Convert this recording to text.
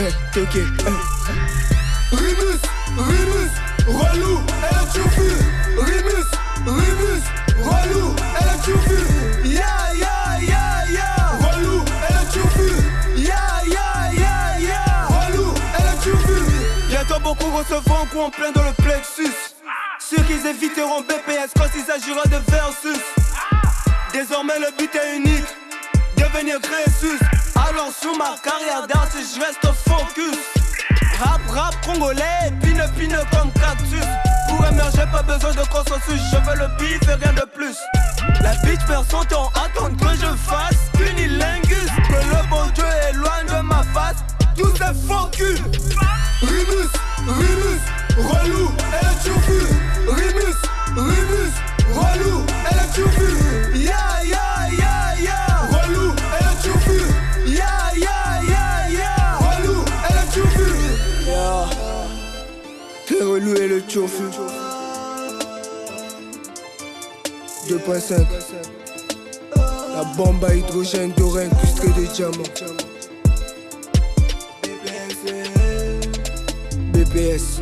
Eh, toqué, eh. Rimus, Rimus, relou, elle a tout vu. Rimus, Rimus, relou, elle a tout vu. Ya, ya, ya, ya, relou, elle a tout vu. Ya, ya, ya, ya, relou, elle a tout vu. Bientôt beaucoup recevront un coup en plein dans le plexus. Ceux qui éviteront BPS quand il s'agira de versus. Désormais le but est unique, devenir Crésus. Alors sous ma carrière d'artiste, je reste focus. Rap, rap congolais, pine, pine comme cactus. Pour émerger, pas besoin de consensus. Je veux le bif et rien de plus. La bitch personne t'en attend t'es relou, elle a tout vu. 2.5 La bombe à hydrogène doré incrustée de diamants. BPS